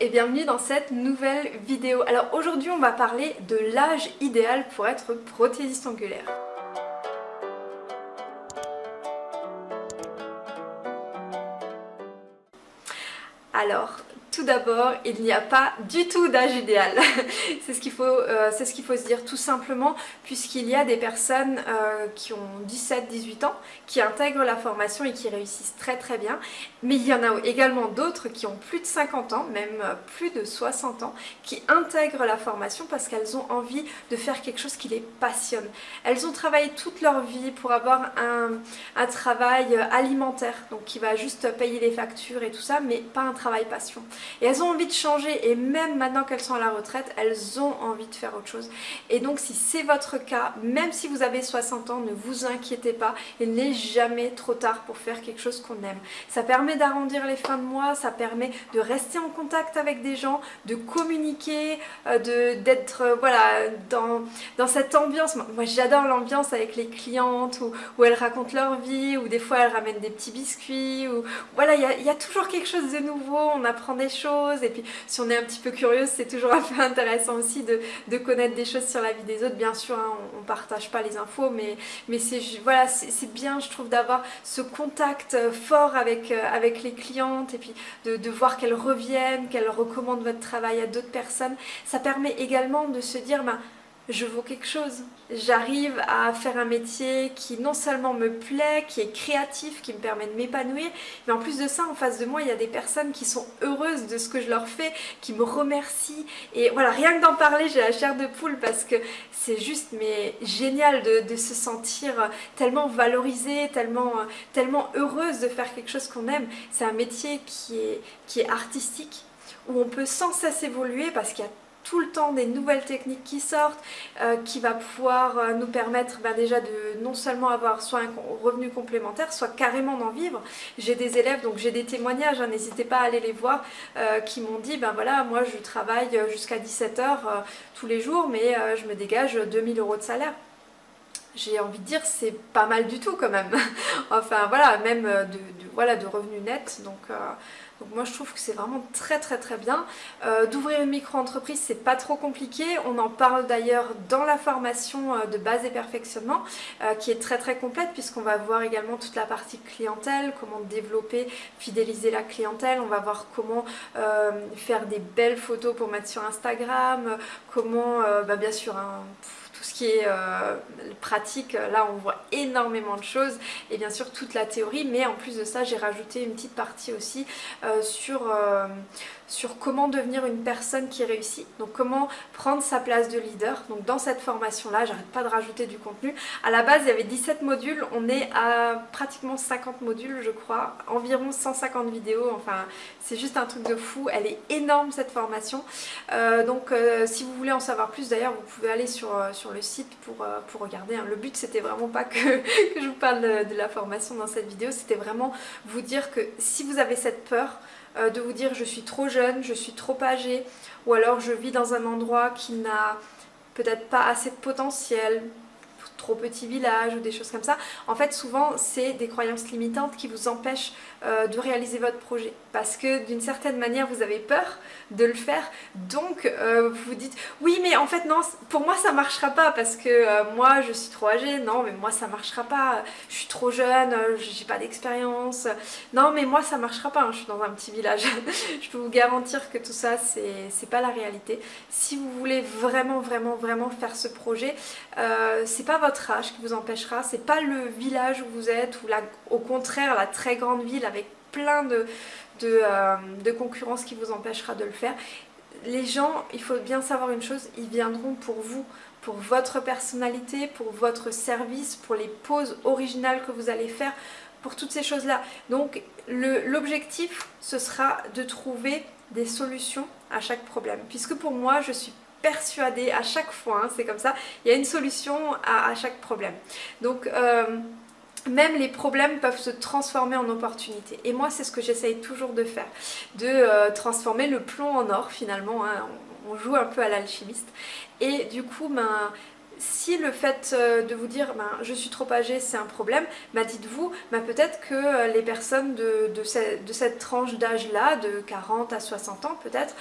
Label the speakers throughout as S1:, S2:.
S1: Et bienvenue dans cette nouvelle vidéo. Alors aujourd'hui on va parler de l'âge idéal pour être prothésiste angulaire. Alors, tout d'abord, il n'y a pas du tout d'âge idéal. c'est ce qu'il faut, euh, ce qu'il faut se dire tout simplement, puisqu'il y a des personnes euh, qui ont 17-18 ans, qui intègrent la formation et qui réussissent très très bien. Mais il y en a également d'autres qui ont plus de 50 ans, même euh, plus de 60 ans, qui intègrent la formation parce qu'elles ont envie de faire quelque chose qui les passionne. Elles ont travaillé toute leur vie pour avoir un, un travail alimentaire, donc qui va juste payer les factures et tout ça, mais pas un travail passion. Et elles ont envie de changer et même maintenant qu'elles sont à la retraite, elles ont envie de faire autre chose. Et donc si c'est votre cas, même si vous avez 60 ans, ne vous inquiétez pas, il n'est jamais trop tard pour faire quelque chose qu'on aime. Ça permet d'arrondir les fins de mois, ça permet de rester en contact avec des gens, de communiquer, euh, d'être euh, voilà, dans, dans cette ambiance. Moi j'adore l'ambiance avec les clientes où, elles racontent leur vie, ou des fois elles ramènent des petits biscuits, voilà, il y, y a toujours quelque chose de nouveau, on apprend des choses. Et puis si on est un petit peu curieuse c'est toujours un peu intéressant aussi de, de, connaître des choses sur la vie des autres. Bien sûr hein, on, ne partage pas les infos mais, mais c'est voilà, bien je trouve d'avoir ce contact fort avec, euh, avec les clientes et puis de, de voir qu'elles reviennent, qu'elles recommandent votre travail à d'autres personnes. Ça permet également de se dire ben, je vaux quelque chose. J'arrive à faire un métier qui non seulement me plaît, qui est créatif, qui me permet de m'épanouir, mais en plus de ça, en face de moi, il y a des personnes qui sont heureuses de ce que je leur fais, qui me remercient. Et voilà, rien que d'en parler, j'ai la chair de poule parce que c'est juste mais génial de, se sentir tellement valorisée, tellement, tellement heureuse de faire quelque chose qu'on aime. C'est un métier qui est, qui est artistique, où on peut sans cesse évoluer parce qu'il y a tout le temps des nouvelles techniques qui sortent, euh, qui va pouvoir euh, nous permettre ben, déjà de non seulement avoir soit un revenu complémentaire, soit carrément d'en vivre. J'ai des élèves, donc j'ai des témoignages, hein, n'hésitez pas à aller les voir, euh, qui m'ont dit, ben voilà, moi je travaille jusqu'à 17h tous les jours, mais je me dégage 2000 euros de salaire j'ai envie de dire c'est pas mal du tout quand même enfin voilà même de, voilà, de revenus nets. Donc donc moi je trouve que c'est vraiment très très très bien. Euh, d'ouvrir une micro-entreprise c'est pas trop compliqué, on en parle d'ailleurs dans la formation euh, de base et perfectionnement euh, qui est très très complète puisqu'on va voir également toute la partie clientèle, comment développer, fidéliser la clientèle, on va voir comment faire des belles photos pour mettre sur Instagram, comment bah, bien sûr un ce qui est euh, pratique, là on voit énormément de choses et bien sûr toute la théorie. Mais en plus de ça j'ai rajouté une petite partie aussi euh, sur, euh, sur comment devenir une personne qui réussit. Donc comment prendre sa place de leader. Donc dans cette formation là j'arrête pas de rajouter du contenu. À la base il y avait 17 modules. On est à pratiquement 50 modules je crois. Environ 150 vidéos. Enfin c'est juste un truc de fou. Elle est énorme cette formation. Donc si vous voulez en savoir plus d'ailleurs vous pouvez aller sur, sur le site pour, euh, regarder. Hein. Le but c'était vraiment pas que, que, je vous parle de, la formation dans cette vidéo, c'était vraiment vous dire que si vous avez cette peur euh, de vous dire je suis trop jeune, je suis trop âgée, ou alors je vis dans un endroit qui n'a peut-être pas assez de potentiel, trop petit village ou des choses comme ça. En fait, souvent, c'est des croyances limitantes qui vous empêchent euh, de réaliser votre projet. Parce que d'une certaine manière, vous avez peur de le faire. Donc, euh, vous vous dites, oui, mais en fait, non, pour moi, ça marchera pas parce que euh, moi, je suis trop âgée. Non, mais moi, ça marchera pas. Je suis trop jeune, j'ai pas d'expérience. Non, mais moi, ça marchera pas. Hein, je suis dans un petit village. je peux vous garantir que tout ça, c'est pas la réalité. Si vous voulez vraiment, vraiment, vraiment faire ce projet, c'est pas votre âge qui vous empêchera, c'est pas le village où vous êtes ou la, au contraire la très grande ville avec plein de, euh, de concurrence qui vous empêchera de le faire. Les gens, il faut bien savoir une chose, ils viendront pour vous, pour votre personnalité, pour votre service, pour les poses originales que vous allez faire, pour toutes ces choses-là. Donc l'objectif, ce sera de trouver des solutions à chaque problème. Puisque pour moi, je suis persuadée à chaque fois, hein, c'est comme ça, il y a une solution à, chaque problème. Donc euh, même les problèmes peuvent se transformer en opportunités. Et moi, c'est ce que j'essaye toujours de faire, de euh, transformer le plomb en or finalement. Hein. On, joue un peu à l'alchimiste. Et du coup, ben, si le fait euh, de vous dire ben, je suis trop âgée c'est un problème, ben, dites-vous ben, peut-être que les personnes de, cette, tranche d'âge là, de 40 à 60 ans peut-être,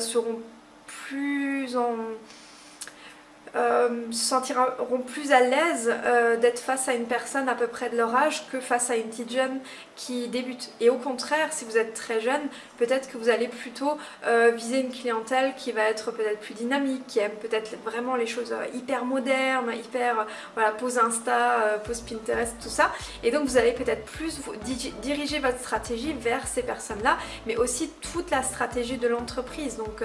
S1: seront plus en euh, se sentiront plus à l'aise euh, d'être face à une personne à peu près de leur âge que face à une petite jeune qui débute. Et au contraire, si vous êtes très jeune, peut-être que vous allez plutôt euh, viser une clientèle qui va être peut-être plus dynamique, qui aime peut-être vraiment les choses hyper modernes, hyper, voilà, pose Insta, pose Pinterest, tout ça. Et donc vous allez peut-être plus diriger votre stratégie vers ces personnes-là, mais aussi toute la stratégie de l'entreprise. Donc,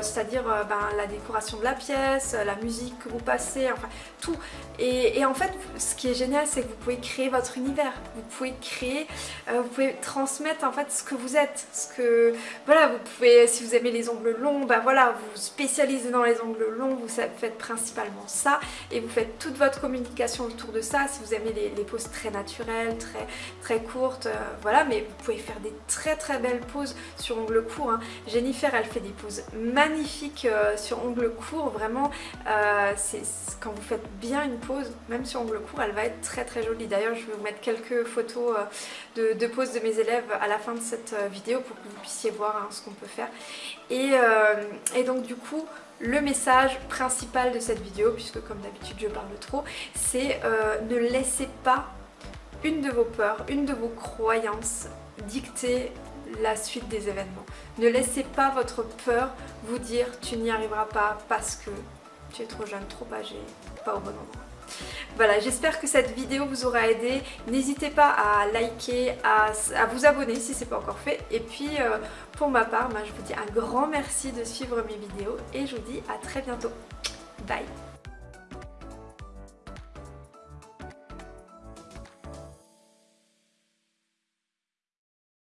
S1: c'est-à-dire ben, la décoration de la pièce, la musique, que vous passez, enfin tout. Et, en fait, ce qui est génial, c'est que vous pouvez créer votre univers. Vous pouvez créer, euh, vous pouvez transmettre en fait ce que vous êtes. Ce que, voilà, vous pouvez, si vous aimez les ongles longs, bah voilà, vous spécialisez dans les ongles longs, vous faites principalement ça et vous faites toute votre communication autour de ça. Si vous aimez les, poses très naturelles, très, très courtes, euh, voilà, mais vous pouvez faire des très très belles poses sur ongles courts. Hein. Jennifer, elle fait des poses magnifiques euh, sur ongles courts, vraiment. C'est quand vous faites bien une pose, même sur ongle court, elle va être très très jolie. D'ailleurs, je vais vous mettre quelques photos euh, de, de poses de mes élèves à la fin de cette euh, vidéo pour que vous puissiez voir hein, ce qu'on peut faire. Et donc du coup, le message principal de cette vidéo, puisque comme d'habitude je parle trop, c'est ne laissez pas une de vos peurs, une de vos croyances dicter la suite des événements. Ne laissez pas votre peur vous dire tu n'y arriveras pas parce que tu es trop jeune, trop âgé, pas au bon endroit. Voilà, j'espère que cette vidéo vous aura aidé. N'hésitez pas à liker, à, vous abonner si ce n'est pas encore fait. Et puis, euh, pour ma part, bah, je vous dis un grand merci de suivre mes vidéos et je vous dis à très bientôt. Bye